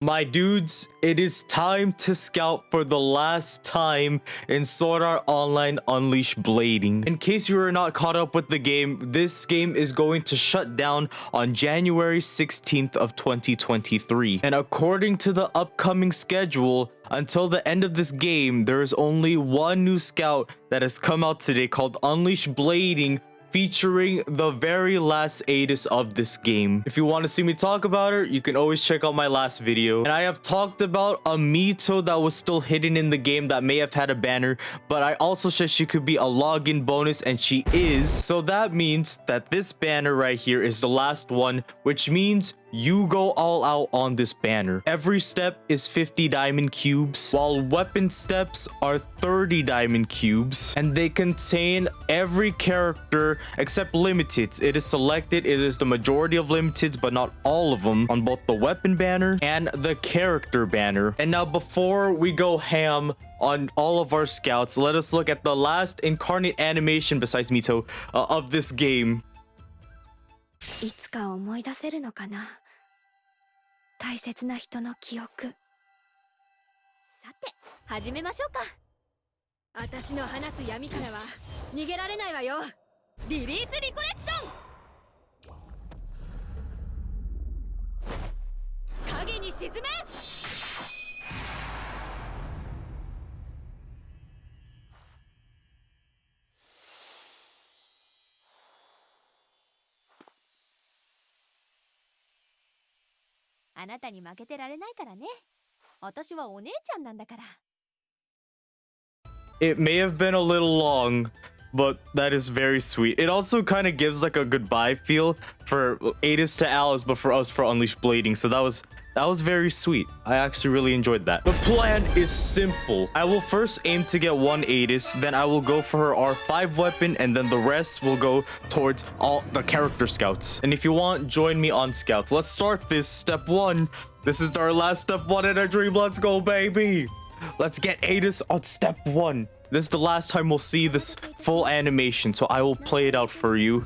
My dudes, it is time to scout for the last time in Sword Art Online Unleash Blading. In case you are not caught up with the game, this game is going to shut down on January 16th of 2023. And according to the upcoming schedule, until the end of this game, there is only one new scout that has come out today called Unleash Blading featuring the very last Adis of this game. If you want to see me talk about her, you can always check out my last video. And I have talked about a Mito that was still hidden in the game that may have had a banner, but I also said she could be a login bonus and she is. So that means that this banner right here is the last one, which means you go all out on this banner. Every step is 50 diamond cubes, while weapon steps are 30 diamond cubes, and they contain every character except limiteds. It is selected, it is the majority of limiteds, but not all of them on both the weapon banner and the character banner. And now before we go ham on all of our scouts, let us look at the last incarnate animation besides Mito uh, of this game. つか思い出せるのかな？大切な人の記憶。さて始めましょうか。私の放つ闇からは逃げられないわよ。リリースリコレクション！影に沈め！あなたに負けてられないからね私はお姉ちゃんなんだから It may have been a little long, but that is very sweet. It also kind of gives like a goodbye feel for Adis to Alice, but for us for Unleashed Blading. So that was that was very sweet. I actually really enjoyed that. The plan is simple. I will first aim to get one Adis, then I will go for her R5 weapon, and then the rest will go towards all the character scouts. And if you want, join me on scouts. Let's start this. Step one. This is our last step one in our dream. Let's go, baby. Let's get Adis on step one. This is the last time we'll see this full animation, so I will play it out for you.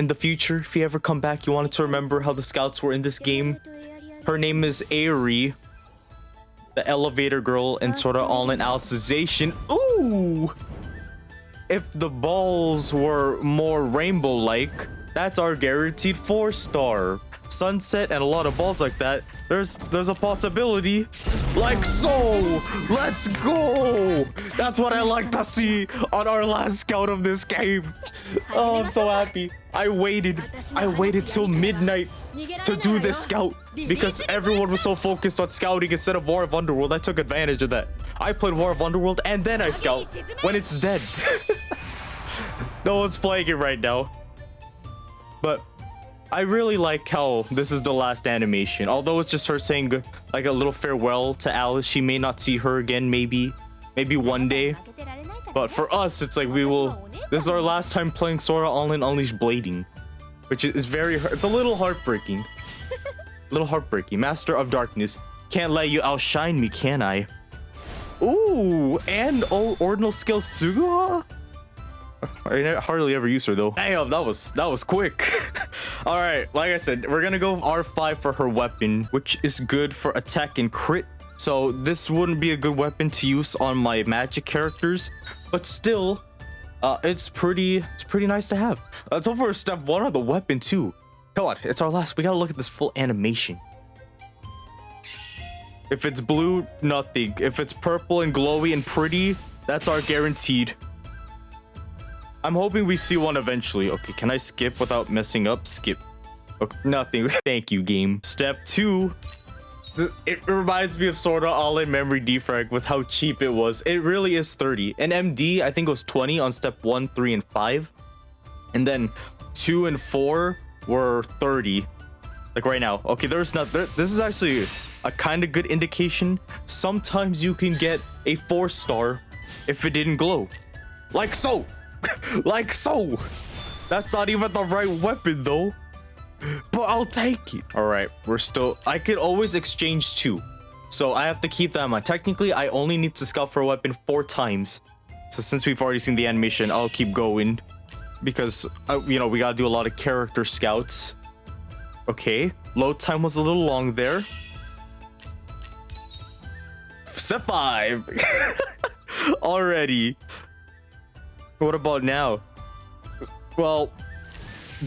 In the future, if you ever come back, you wanted to remember how the scouts were in this game. Her name is Aerie, the elevator girl, and sort of all in Alicization. Ooh! If the balls were more rainbow-like, that's our guaranteed four star sunset and a lot of balls like that there's there's a possibility. Like so let's go! That's what i like to see on our last scout of this game. Oh i'm so happy. I waited. I waited till midnight to do this scout because everyone was so focused on scouting instead of war of underworld. I took advantage of that. I played war of underworld and then i scout when it's dead. No one's playing it right now. But I really like how this is the last animation. Although it's just her saying like a little farewell to Alice. She may not see her again, maybe. Maybe one day. But for us, it's like we will... This is our last time playing Sword Art Online Unleashed Blading. Which is very... It's a little heartbreaking. a little heartbreaking. Master of Darkness. Can't let you outshine me, can I? Ooh, and oh, ordinal skill Suguha? I hardly ever use her though. Damn, that was that was quick. All right, like I said, we're gonna go R5 for her weapon, which is good for attack and crit. So this wouldn't be a good weapon to use on my magic characters, but still, uh, it's pretty it's pretty nice to have. Let's over step one of the weapon too. Come on, it's our last. We gotta look at this full animation. If it's blue, nothing. If it's purple and glowy and pretty, that's our guaranteed. I'm hoping we see one eventually. Okay, can I skip without messing up? Skip. Okay, nothing. Thank you, game. Step two. It reminds me of Sword Art Online Memory Defrag with how cheap it was. It really is 30. And MD, I think it was 20 on step 1, 3, and 5. And then 2 and 4 were 30. Like right now. Okay, there's not... There, this is actually a kind of good indication. Sometimes you can get a 4 star if it didn't glow. Like so! like so. That's not even the right weapon though. But I'll take it. All right, we're still... I could always exchange two. So I have to keep that in mind. Technically, I only need to scout for a weapon four times. So since we've already seen the animation, I'll keep going. Because, uh, you know, we gotta do a lot of character scouts. Okay, load time was a little long there. Step five. Already. What about now? Well,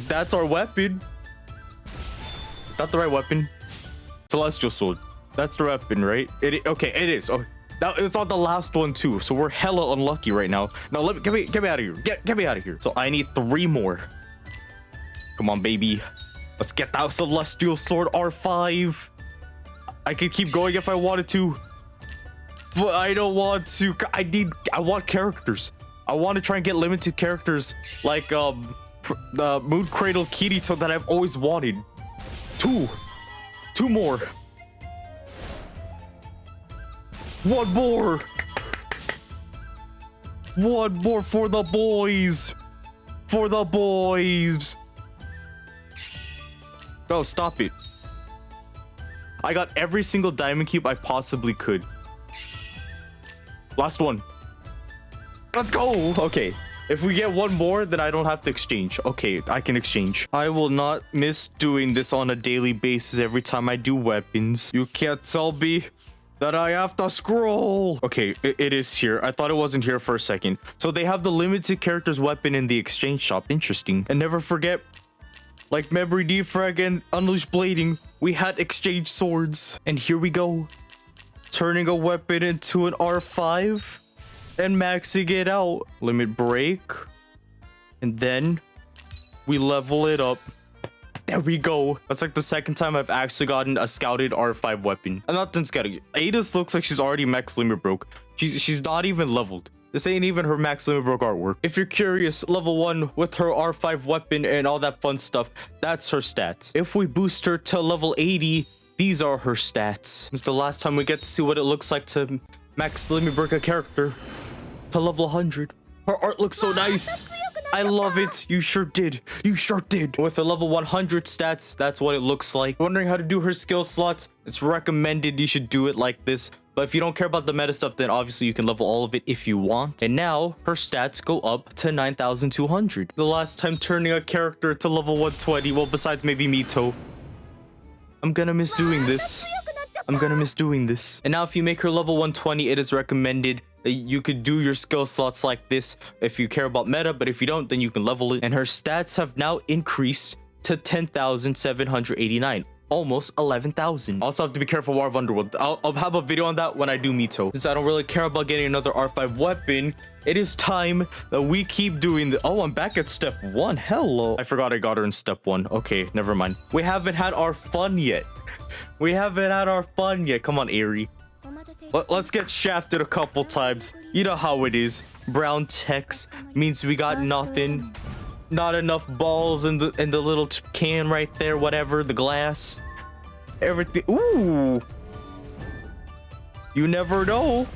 that's our weapon. Is that the right weapon? Celestial sword. That's the weapon, right? It okay, it is. Oh, that it's on the last one too. So we're hella unlucky right now. Now let me get me get me out of here. Get get me out of here. So I need three more. Come on, baby. Let's get that celestial sword R5. I could keep going if I wanted to. But I don't want to. I need I want characters. I want to try and get limited characters like um the Moon Cradle Kirito that I've always wanted. Two. Two more. One more. One more for the boys. For the boys. Oh, stop it. I got every single diamond cube I possibly could. Last one. Let's go. Okay. If we get one more, then I don't have to exchange. Okay, I can exchange. I will not miss doing this on a daily basis every time I do weapons. You can't tell me that I have to scroll. Okay, it, it is here. I thought it wasn't here for a second. So they have the limited characters weapon in the exchange shop. Interesting. And never forget, like Memory Defrag and Unleashed Blading, we had exchange swords. And here we go. Turning a weapon into an R5 and maxing it out. Limit break. And then we level it up. There we go. That's like the second time I've actually gotten a scouted R5 weapon. I'm not done scouting. Looks like she's already max limit broke. She's she's not even leveled. This ain't even her max limit broke artwork. If you're curious, level 1 with her R5 weapon and all that fun stuff, that's her stats. If we boost her to level 80, these are her stats. It's the last time we get to see what it looks like to max limit break a character to level 100. Her art looks so nice. I love it. You sure did. You sure did. With the level 100 stats, that's what it looks like. Wondering how to do her skill slots? It's recommended you should do it like this. But if you don't care about the meta stuff, then obviously you can level all of it if you want. And now her stats go up to 9,200. The last time turning a character to level 120, well, besides maybe Mito, I'm gonna miss doing this. I'm gonna miss doing this. And now if you make her level 120, it is recommended you could do your skill slots like this if you care about meta, but if you don't, then you can level it. And her stats have now increased to 10,789 almost 11,000. Also have to be careful War of Underworld. I'll, I'll, have a video on that when I do Mito. Since I don't really care about getting another R5 weapon, it is time that we keep doing the- Oh, I'm back at step one. Hello. I forgot I got her in step one. Okay, never mind. We haven't had our fun yet. we haven't had our fun yet. Come on, Aerie. Let, us get shafted a couple times. You know how it is. Brown text means we got nothing. Not enough balls in the in the little can right there, whatever, the glass. Everything. Ooh. You never know.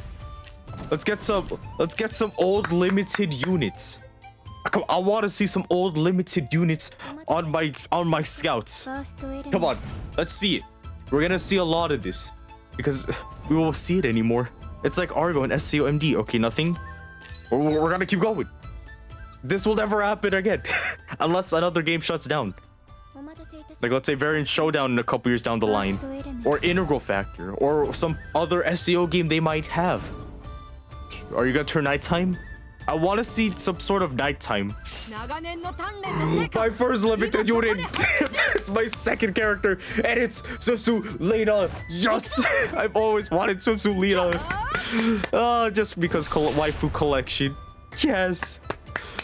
Let's get some let's get some old limited units. Come I want to see some old limited units on my on my scouts. Come on. Let's see it. We're going to see a lot of this because we won't see it anymore. It's like Argo and SAOMD. Okay, nothing. We're, we're gonna keep going. This will never happen again. Unless another game shuts down. Like, let's say Variant Showdown in a couple years down the line. Or Integral Factor. Or some other SAO game they might have. Are you gonna turn nighttime? I want to see some sort of nighttime. my first limited unit. it's my second character, and it's Swimsuit Lena. Yes, I've always wanted Swimsuit Lena. Oh, just because waifu collection. Yes,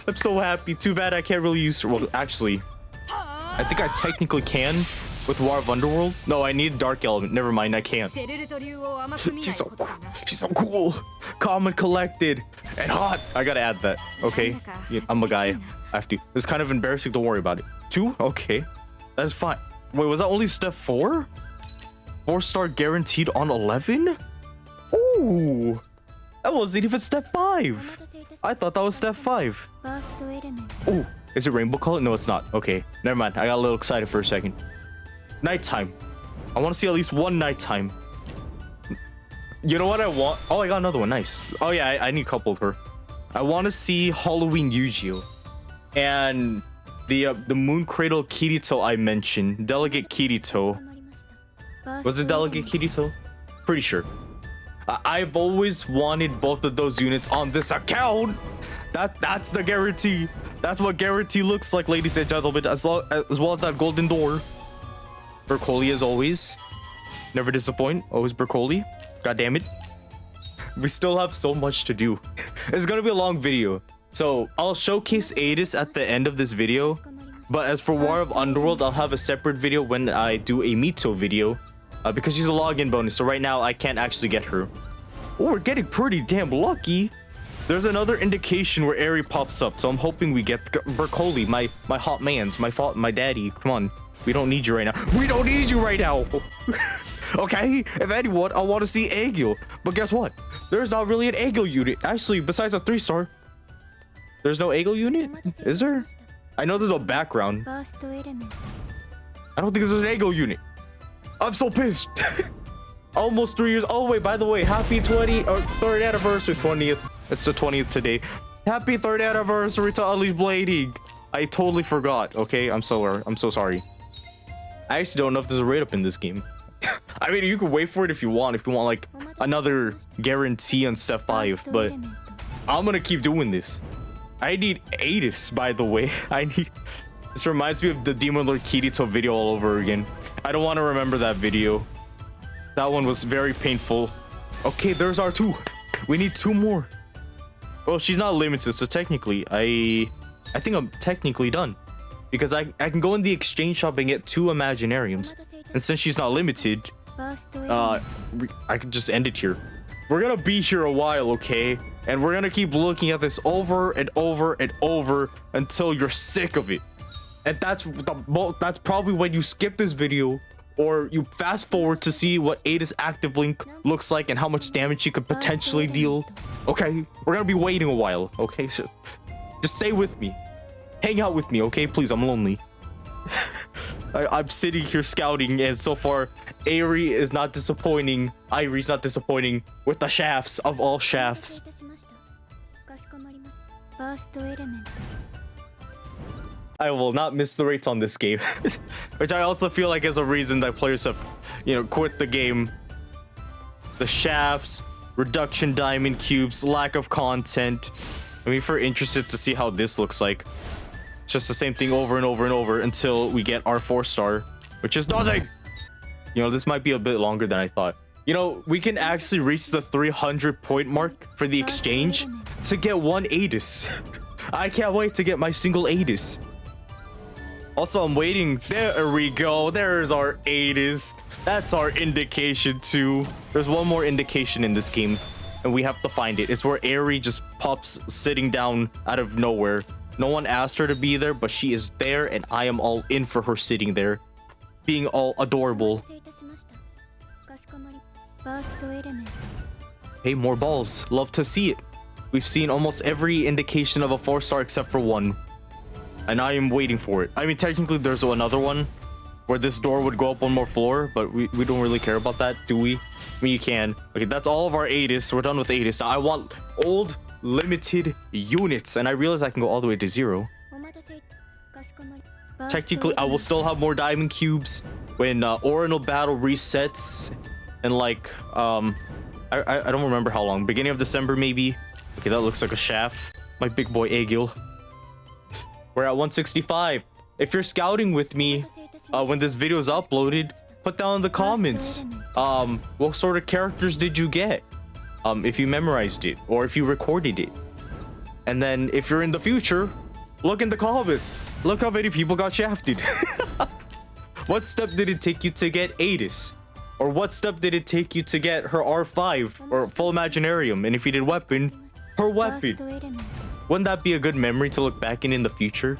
I'm so happy. Too bad I can't really use. Well, actually, I think I technically can with War of Underworld? No, I need Dark Element. Never mind, I can't. She's so cool. She's so cool. Calm and collected. And hot. I gotta add that. Okay. Yeah, I'm a guy. I have to. It's kind of embarrassing. Don't worry about it. Two? Okay. That's fine. Wait, was that only step four? Four star guaranteed on 11? Ooh. That wasn't even step five. I thought that was step five. Ooh. Is it rainbow color? No, it's not. Okay. Never mind. I got a little excited for a second. Nighttime. I want to see at least one nighttime. You know what I want? Oh, I got another one. Nice. Oh, yeah, I, I need a coupled her. I want to see Halloween Eugeo! And the uh, the Moon Cradle Kirito I mentioned, Delegate Kirito. Was it Delegate Kirito? Pretty sure. I- I've always wanted both of those units on this account. That that's the guarantee. That's what guarantee looks like, ladies and gentlemen. As, lo- as well as that golden door. Bercouli as always. Never disappoint. Always Bercouli. God damn it. We still have so much to do. it's gonna be a long video. So I'll showcase Adis at the end of this video. But as for War of Underworld, I'll have a separate video when I do a Mito video. Uh, because she's a login bonus, so right now I can't actually get her. Oh, we're getting pretty damn lucky. There's another indication where Eri pops up, so I'm hoping we get Bercouli, my my hot man's, my fault, my daddy. Come on, we don't need you right now. We don't need you right now. okay, if anyone, I want to see Egil. But guess what? There's not really an Egil unit. Actually, besides a three star, there's no Egil unit. Is there? I know there's no background. I don't think there's an Egil unit. I'm so pissed. Almost three years. Oh wait, by the way, happy 20 or third anniversary 20th. It's the 20th today. Happy third anniversary to Unleashed Blading. I totally forgot. Okay, I'm so I'm so sorry. I actually don't know if there's a rate up in this game. I mean, you can wait for it if you want. If you want like another guarantee on step five, but I'm gonna keep doing this. I need Adis, by the way. I need. This reminds me of the Demon Lord Kirito video all over again. I don't want to remember that video. That one was very painful. Okay, there's our two. We need two more. Well, she's not limited, so technically, I, I think I'm technically done, because I I can go in the exchange shop and get two Imaginariums, and since she's not limited, uh, I could just end it here. We're gonna be here a while, okay? And we're gonna keep looking at this over and over and over until you're sick of it. And that's the that's probably when you skip this video or you fast forward to see what Ada's active link looks like and how much damage she could potentially deal. Okay, we're gonna be waiting a while. Okay, so just stay with me. Hang out with me, okay? Please, I'm lonely. I, am sitting here scouting, and so far, Aerie is not disappointing. Aerie's not disappointing with the shafts of all shafts. I will not miss the rates on this game. Which I also feel like is a reason that players have, you know, quit the game. The shafts, reduction diamond cubes, lack of content. I mean, if we're interested to see how this looks like, just the same thing over and over and over until we get our four star, which is nothing. You know, this might be a bit longer than I thought. You know, we can actually reach the 300 point mark for the exchange to get one Adis. I can't wait to get my single Adis. Also, I'm waiting. There we go. There's our Adis. That's our indication too. There's one more indication in this game, and we have to find it. It's where Aerie just pops sitting down out of nowhere. No one asked her to be there, but she is there, and I am all in for her sitting there, being all adorable. Hey, more balls. Love to see it. We've seen almost every indication of a four star except for one and I am waiting for it. I mean, technically, there's another one where this door would go up one more floor, but we, we don't really care about that, do we? I mean, you can. Okay, that's all of our Adis. We're done with Adis. Now, I want old, limited units, and I realize I can go all the way to zero. Technically, I will still have more diamond cubes when uh, Ordinal Battle resets, and like, um, I, I, don't remember how long. Beginning of December, maybe. Okay, that looks like a shaft. My big boy Egil. We're at 165. If you're scouting with me uh, when this video is uploaded, put down in the comments um, what sort of characters did you get? Um, if you memorized it or if you recorded it. And then if you're in the future, look in the comments. Look how many people got shafted. what step did it take you to get Adis? Or what step did it take you to get her R5 or full Imaginarium? And if you did weapon, her weapon. Wouldn't that be a good memory to look back in in the future?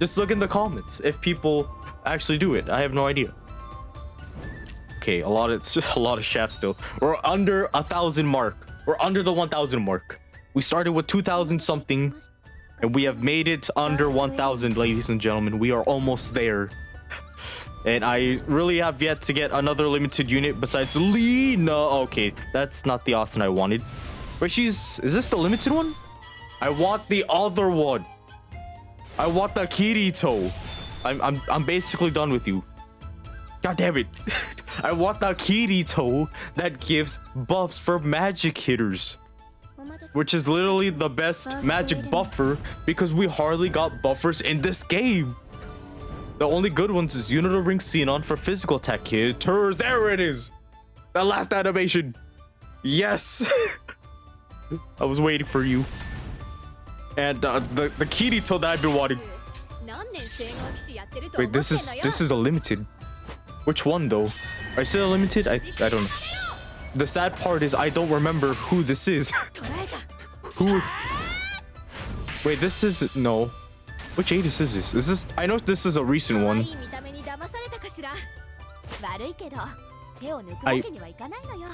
Just look in the comments if people actually do it. I have no idea. Okay, a lot of a lot of shafts still. We're under a thousand mark. We're under the 1,000 mark. We started with 2,000 something, and we have made it under 1,000, ladies and gentlemen. We are almost there. And I really have yet to get another limited unit besides Lena. Okay, that's not the Austin I wanted. But she's... Is this the limited one? I want the other one. I want the Kirito. I'm I'm I'm basically done with you. God damn it. I want the Kirito that gives buffs for magic hitters. Which is literally the best magic buffer because we hardly got buffers in this game. The only good ones is Unital Ring Sinon for physical attack hitters. There it is. The last animation. Yes. I was waiting for you. And uh, the, the Kirito that I've been wanting. Wait, this is, this is a limited. Which one though? Isaiah Limited? I, I don't know. The sad part is I don't remember who this is. who? Wait, this is... No. Which Aegis is this? Is this... I know this is a recent one. I...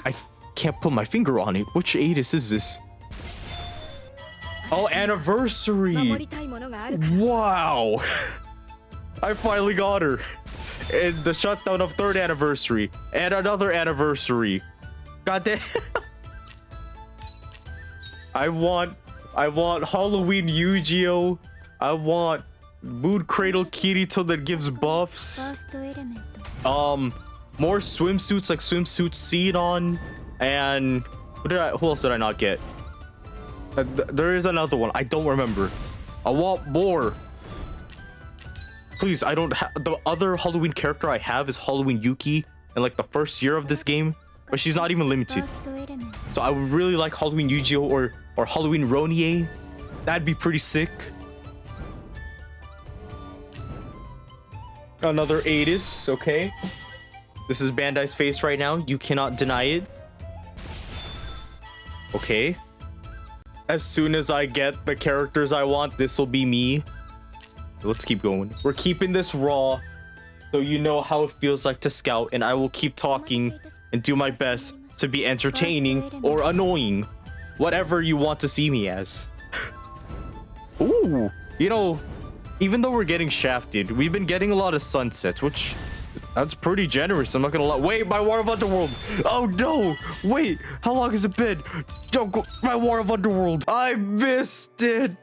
I can't put my finger on it. Which Aegis is this? Oh, anniversary! Wow! I finally got her in the shutdown of third anniversary and another anniversary. God damn. I want, I want Halloween Eugeo. I want Moon Cradle Kirito that gives buffs. Um, more swimsuits like swimsuit seed on, and what did I? Who else did I not get? Uh, th there is another one. I don't remember. I want more please, I don't have the other Halloween character I have is Halloween Yuki in like the first year of this game, but she's not even limited. So I would really like Halloween Eugeo or or Halloween Ronie. That'd be pretty sick. Another Adis, okay. This is Bandai's face right now. You cannot deny it. Okay. As soon as I get the characters I want, this will be me. Let's keep going. We're keeping this raw so you know how it feels like to scout and I will keep talking and do my best to be entertaining or annoying. Whatever you want to see me as. Ooh, you know, even though we're getting shafted, we've been getting a lot of sunsets, which that's pretty generous. I'm not gonna lie. Wait, my War of Underworld. Oh no! Wait, how long has it been? Don't go. My War of Underworld. I missed it.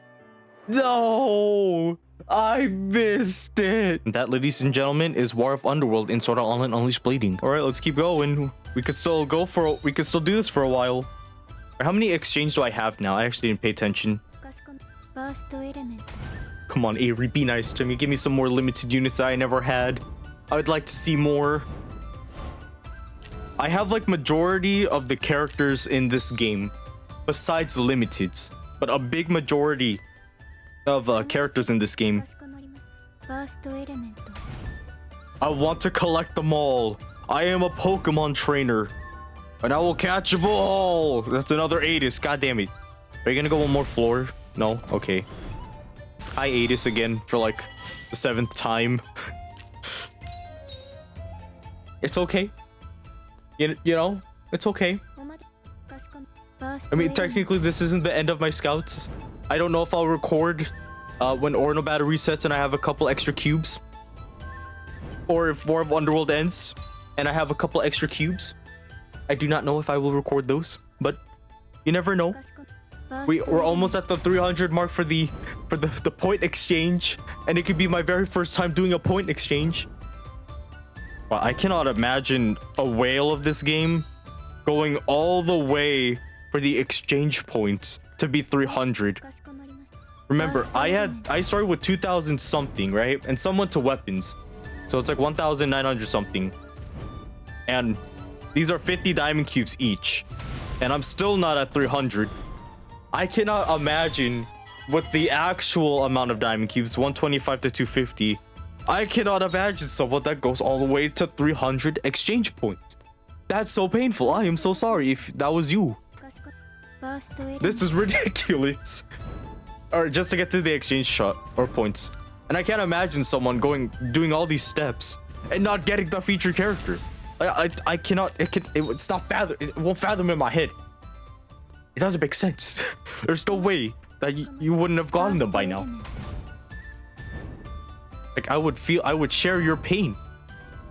No, I missed it. And that, ladies and gentlemen, is War of Underworld in Sword Art Online Unleashed Blading. All right, let's keep going. We could still go for, we could still do this for a while. How many exchange do I have now? I actually didn't pay attention. Come on, Avery, be nice to me. Give me some more limited units I never had. I would like to see more. I have like majority of the characters in this game, besides limiteds, but a big majority of uh, characters in this game. I want to collect them all. I am a Pokemon trainer. And I will catch them all. That's another Adis. God damn it. Are you going to go one more floor? No? Okay. I Adis again for like the seventh time. it's okay. You, you know, it's okay. I mean, technically, this isn't the end of my scouts. I don't know if I'll record uh, when Ordinal Battle resets and I have a couple extra cubes. Or if War of Underworld ends and I have a couple extra cubes. I do not know if I will record those, but you never know. We, we're almost at the 300 mark for the for the, the point exchange, and it could be my very first time doing a point exchange. Well, I cannot imagine a whale of this game going all the way for the exchange points to be 300. Remember, I had I started with 2,000 something, right? And some went to weapons. So it's like 1,900 something. And these are 50 diamond cubes each. And I'm still not at 300. I cannot imagine what the actual amount of diamond cubes, 125 to 250. I cannot imagine someone that goes all the way to 300 exchange points. That's so painful. I am so sorry if that was you. This is ridiculous. or just to get to the exchange shot or points. And I can't imagine someone going doing all these steps and not getting the featured character. I I, I cannot it can it, it's not fathom it won't fathom in my head. It doesn't make sense. There's no way that you, you wouldn't have gotten them by now. Like I would feel I would share your pain.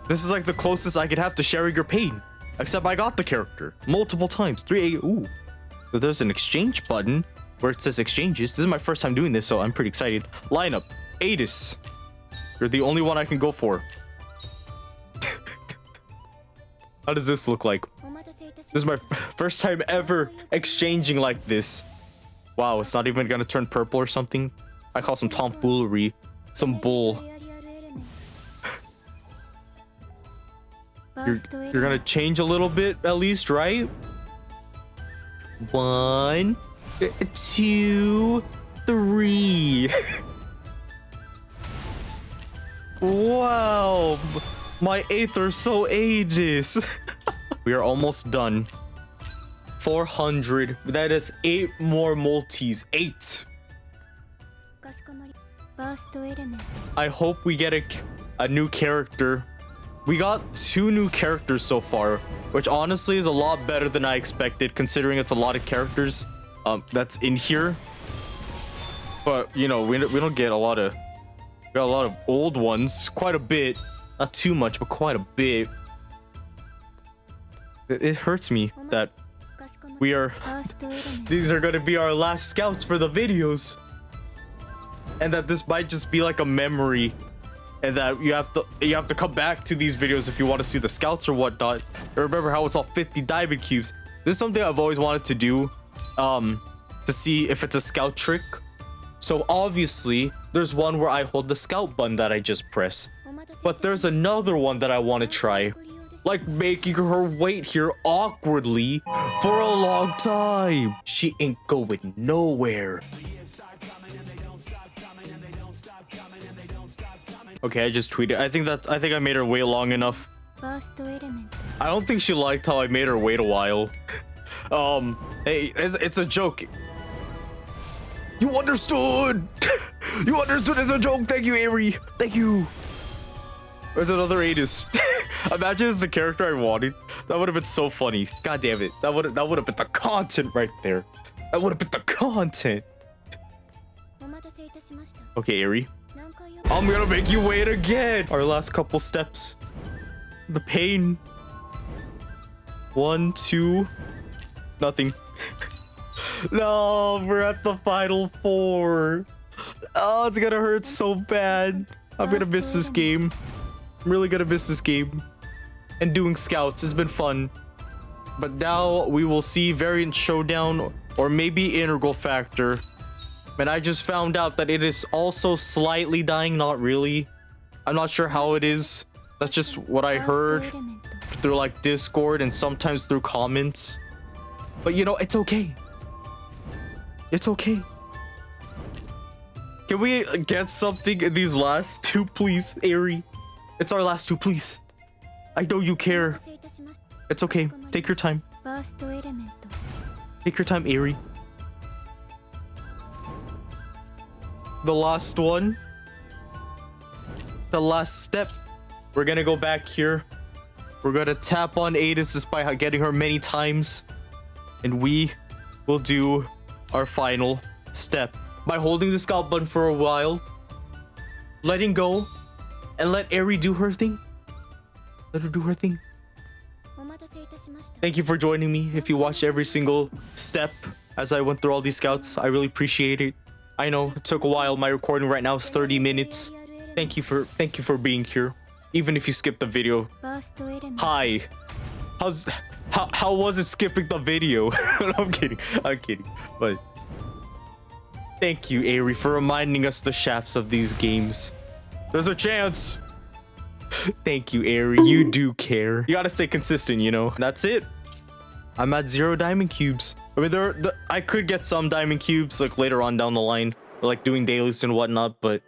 This is like the closest I could have to sharing your pain. Except I got the character multiple times. 3 A ooh that there's an exchange button where it says exchanges. This is my first time doing this, so I'm pretty excited. Lineup, Adis. You're the only one I can go for. How does this look like? This is my first time ever exchanging like this. Wow, it's not even gonna turn purple or something. I call some tomfoolery. Some bull. you're, you're gonna change a little bit at least, right? One, two, three. wow, my Aether so ages. we are almost done. 400. That is eight more multis. Eight. I hope we get a, a new character we got two new characters so far, which honestly is a lot better than I expected, considering it's a lot of characters um, that's in here. But, you know, we, we don't get a lot of... We got a lot of old ones, quite a bit. Not too much, but quite a bit. It, it hurts me that we are... these are going to be our last scouts for the videos. And that this might just be like a memory and that you have to you have to come back to these videos if you want to see the scouts or whatnot. And remember how it's all 50 diamond cubes. This is something I've always wanted to do, um, to see if it's a scout trick. So obviously, there's one where I hold the scout button that I just press. But there's another one that I want to try, like making her wait here awkwardly for a long time. She ain't going nowhere. Okay, I just tweeted. I think that I think I made her wait long enough. I don't think she liked how I made her wait a while. um, hey, it's, it's a joke. You understood! you understood it's a joke! Thank you, Avery! Thank you! There's another Anus. Imagine it's the character I wanted. That would have been so funny. God damn it. That would that would have been the content right there. That would have been the content. Okay, Avery. I'm gonna make you wait again. Our last couple steps. The pain. One, two, nothing. no, we're at the final four. Oh, it's gonna hurt so bad. I'm gonna miss this game. I'm really gonna miss this game. And doing scouts has been fun. But now we will see Variant Showdown or maybe Integral Factor. And I just found out that it is also slightly dying, not really. I'm not sure how it is. That's just what I heard through like Discord and sometimes through comments. But you know, it's okay. It's okay. Can we get something in these last two, please, Aerie? It's our last two, please. I know you care. It's okay. Take your time. Take your time, Aerie. the last one. The last step. We're gonna go back here. We're gonna tap on Adis just by getting her many times. And we will do our final step by holding the scout button for a while, letting go, and let Eri do her thing. Let her do her thing. Thank you for joining me. If you watch every single step as I went through all these scouts, I really appreciate it. I know it took a while. My recording right now is 30 minutes. Thank you for thank you for being here, even if you skipped the video. Hi, how's how how was it skipping the video? I'm kidding. I'm kidding. But thank you, Aerie, for reminding us the shafts of these games. There's a chance. thank you, Aerie. You do care. You gotta stay consistent, you know. That's it. I'm at zero diamond cubes. I mean, there, the, I could get some diamond cubes like later on down the line, like doing dailies and whatnot, but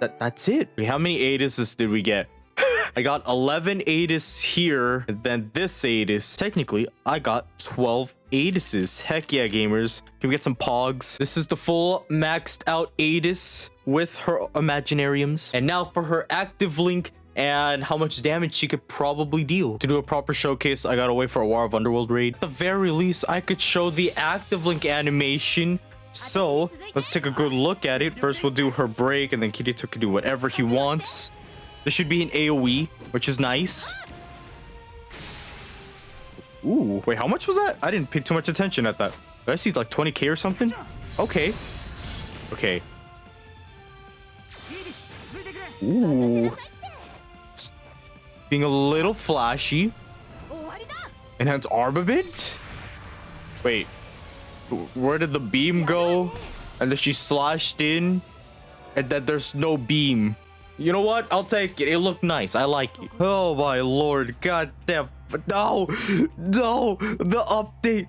that that's it. How many Adises did we get? I got 11 Adis here, and then this Adis. Technically, I got 12 Adises. Heck yeah, gamers. Can we get some pogs? This is the full maxed out Adis with her Imaginariums. And now for her active link and how much damage she could probably deal. To do a proper showcase, I gotta wait for a War of Underworld raid. At the very least, I could show the active link animation so let's take a good look at it. First, we'll do her break, and then Kirito can do whatever he wants. This should be an AoE, which is nice. Ooh, wait, how much was that? I didn't pay too much attention at that. Did I see like 20k or something? Okay. Okay. Ooh being a little flashy. Enhance armament? Wait, where did the beam go? And then she slashed in and that there's no beam. You know what? I'll take it. It looked nice. I like it. Oh my lord. God damn. No. No. The update.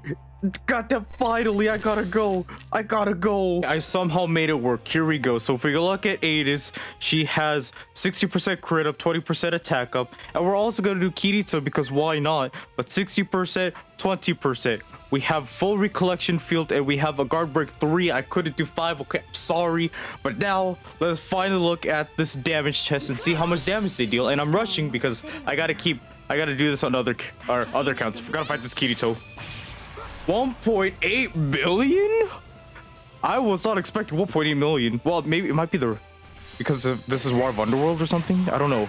God damn. Finally, I gotta go. I gotta go. I somehow made it work. Here we go. So if we look at Adis, she has 60% crit up, 20% attack up. And we're also gonna do Kirito because why not? But 60%, 20%. We have full recollection field and we have a guard break 3. I couldn't do 5. Okay, I'm sorry. But now, let's finally look at this damage test and see how much damage they deal. And I'm rushing because I gotta keep... I gotta do this on other or other counts. I gotta fight this Kirito. 1.8 billion? I was not expecting 1.8 million. Well, maybe it might be the... Because of, this is War of Underworld or something? I don't know.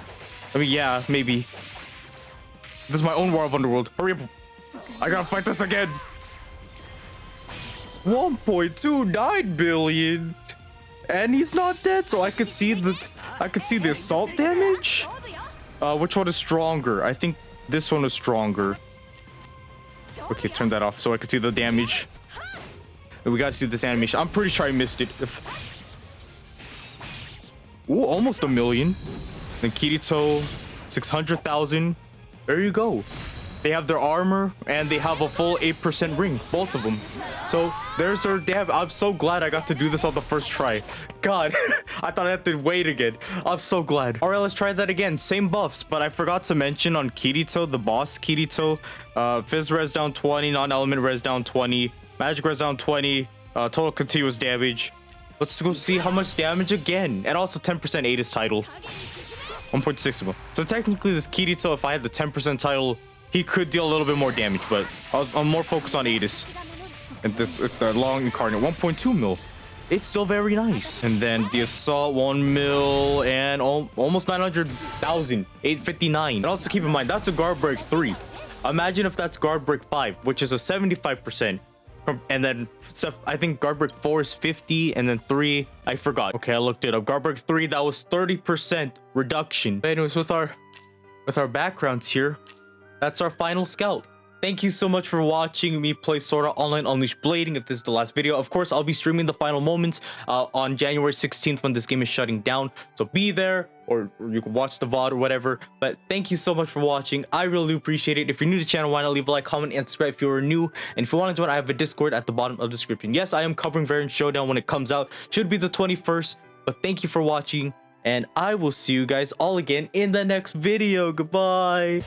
I mean, yeah, maybe. This is my own War of Underworld. Hurry up. I gotta fight this again. 1.29 billion. And he's not dead, so I could see the... I could see the assault damage. Uh, which one is stronger? I think this one is stronger. Okay, turn that off so I could see the damage. We gotta see this animation. I'm pretty sure I missed it. If... Ooh, almost a million. Then Kirito, 600,000. There you go. They have their armor and they have a full 8% ring, both of them. So there's their damn. I'm so glad I got to do this on the first try. God, I thought I had to wait again. I'm so glad. All right, let's try that again. Same buffs, but I forgot to mention on Kirito, the boss Kirito, uh, Fizz res down 20, non-element res down 20, magic res down 20, uh, total continuous damage. Let's go see how much damage again. And also 10% Adis title. 1.6 of them. So technically this Kirito, if I had the 10% title, he could deal a little bit more damage, but I'll, I'm more focused on Adis. And this, uh, the long incarnate, 1.2 mil. It's still very nice. And then the assault, 1 mil, and al almost 900,000, 859. And also keep in mind, that's a guard break 3. Imagine if that's guard break 5, which is a 75%. And then I think guard break 4 is 50, and then 3, I forgot. Okay, I looked it up. Guard break 3, that was 30% reduction. But anyways, with our with our backgrounds here, that's our final scout. Thank you so much for watching me play Sword Art Online Unleash Blading. If this is the last video, of course, I'll be streaming the final moments uh, on January 16th when this game is shutting down. So be there or, or you can watch the VOD or whatever. But thank you so much for watching. I really appreciate it. If you're new to the channel, why not leave a like, comment, and subscribe if you're new. And if you want to join, I have a Discord at the bottom of the description. Yes, I am covering Variant Showdown when it comes out. Should be the 21st. But thank you for watching. And I will see you guys all again in the next video. Goodbye.